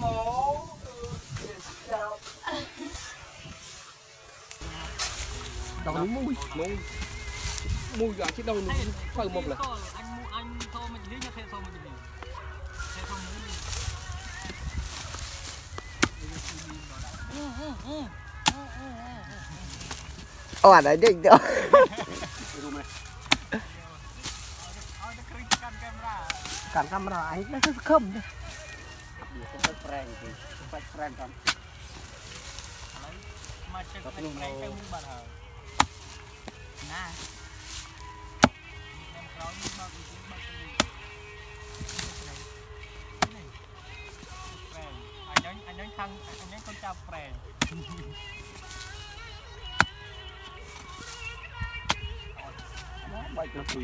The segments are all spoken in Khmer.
mố đâu nó mui mui. Mui gọi chứ đâu nó phải một lần. Anh mua anh thôi mình lý cho thêm thôi mình lý thêm thôi mình lý ô à đấy định đâu cản camera anh nó không ប្រែងទៅបាច់ប្រែងតាមឥឡូវមកជិះទៅប្រេងទៅមុខបាត់ហើយណាខ្ញុំក្រោយមកពីមកទៅនេះប្រេងអញអញខាងអញកូនចាប់ប្រេងបាច់ទៅពី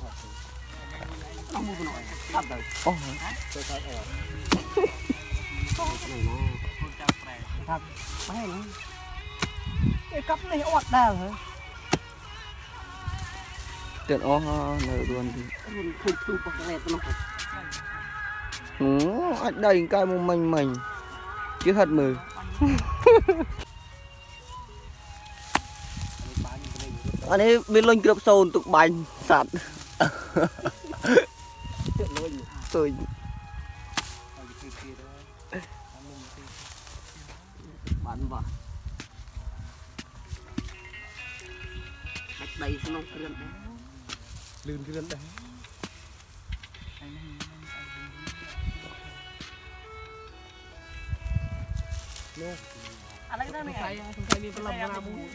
អ ស់មួយប៉ុណ្ណោះកាត់ទៅអូទៅកាត់អត់កូនចាប់ប្រេងបែរហ្នឹងគេកាប់នេះអត់ដែរហ៎ទៀតអស់នៅរួនទីរួនឃើញទូបកលេតនោះអូអាចដៃកាយមកមិញមិញជឿហិតមើលបានវិញអានេះវាលុញគ្របសូនទុកបាញ់សัตว์ tôi bắn vào cách đây xong không lươn đấy lươn đấy Look. ដាច់ដៃក្នុងគ្រឿនដែរលឿនគ្រឿនដែរឥឡូវទៅនេះសង្ខៃសង្ខៃមានប្រឡំណាមួយ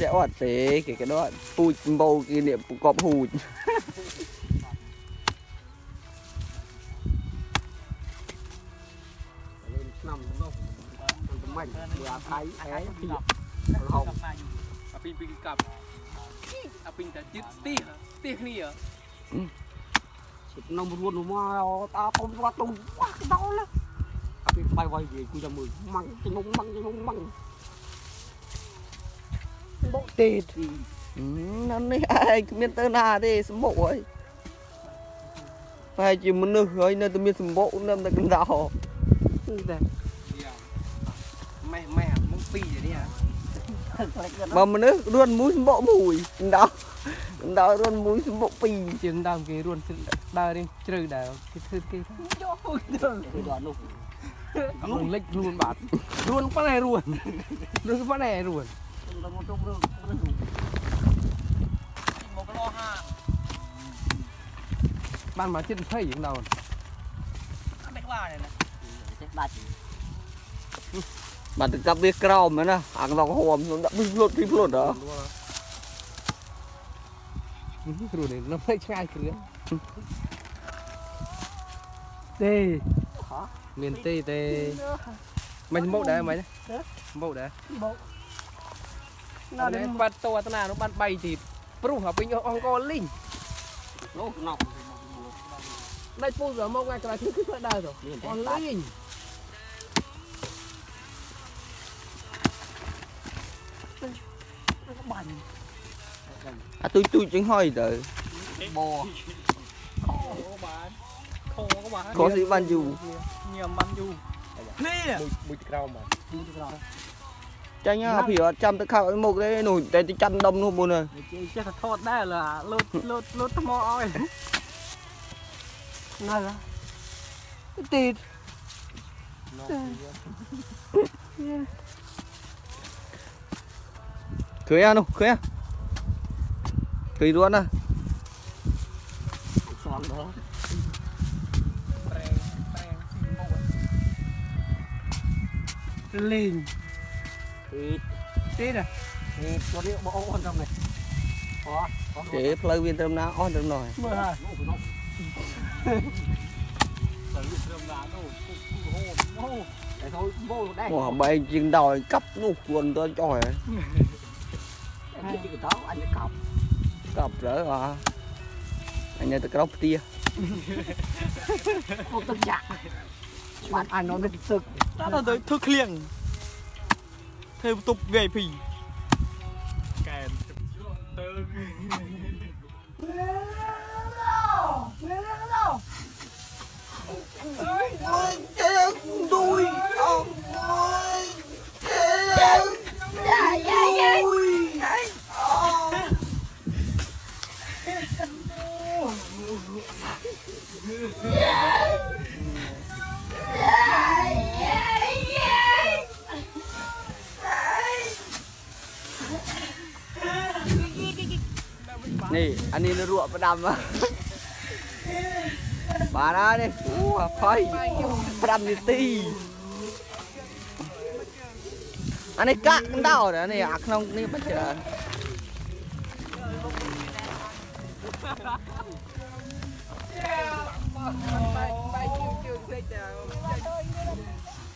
តែអត់ទេគេក៏ដកពូជបោគេនេះប្រកបហូចលេងឆ្នាំនោះមិនមិនមួយអាថៃអែពីហៅហោមកយូអាពីពីកាប់អាពីតែចិត្តស្ទីស្ទីគ្នានំរួនមកតាពុំគាត់ទុំវ៉ាដល់ អាពីបាយវាយគូចាំមើលម៉ាំងជំងម៉ាំងជំងម៉ាំងបោទេទីណានេះឯងគ្មានទៅណាទេសម្បុកហើយតែជាមនុស្សហើយនៅតែមានសម្បុកនៅតែកណ្ដោតែម៉ែម៉ែមកពីនេះហ៎បើមនុស្សរួនមួយសម្បុកមួយកណ្ដោកណ្ដោរួនមួយសម្បុកពីរជាងដើមគេរួនដើររៀងជ្រៅដែរគេធ្វើគេយកទៅដល់នោះ ลุงเล็กรุนบาทรุนป้าไหนรุนรุนป้าไหนรุนบ้านมาชิ้นเพ่ยองเราไม่กล้าเลยนะบาดบาดกับเบี้ยกรอมนะอ่างเราก็หอมดับพิพลดพิพลดเหรอรู้เลยน้ำไม่ใช่เครื่องเด้ មានទេទេមិនមកដែរមិនមកដែរបោកណាស់បាត់តអត់ណានោះបាន3ទៀតព្រោះឲ្យពេញអង្គលីងលោកណប់ដាច់ពូសមកថ្ងៃក្រោយគឺធ្វើដែរទៅអស់លីងបាញ់អាទុយទុយជាងហើយទៅបោខោបាន ខោក៏បាន ខុសស៊ីបានយូរ ញ៉ាំបានយូរនេះ មួយមួយក្រោមបាទ យូរទៅក្រោយ ចាញ់ហ่าព្រាអត់ចាំទៅខោឲ្យមុខទេនោះតែទៅចាន់ដុំនោះមុនហើយ ចេះចេះតែថតដែរលើលូតលូតលូតថ្មឲ្យ ណាស់ទីត ឃើញអានោះឃើញអាឃើញរួនណា ស្ងដល់ lên. Thịt tết à? Thịt có điệu bỏ con trong này. Có có chế viên trong nào on trong nồi. Mưa hả Ủa, bay chừng đòi cấp nó quần tôi trời anh cọc. Cọc rỡ à anh ấy tôi cọc tia. Một tấm chặt ប់រើអស់អញនៅទៅក្រោមផ្ទះ không tất cả bạn anh nó mới sực ដល់ទៅធ្វើឃ្លៀងធ្វើបន្ទប់ VIP កែទៅ នេះអានេះរក់ផ្ដាំបានហើយនេះអូអភ័យ5នាទីអានេះកាក់ដោតអានេះអាក្នុងនេះមិនច្រើនបាយបាយជឿជឿតិចតែ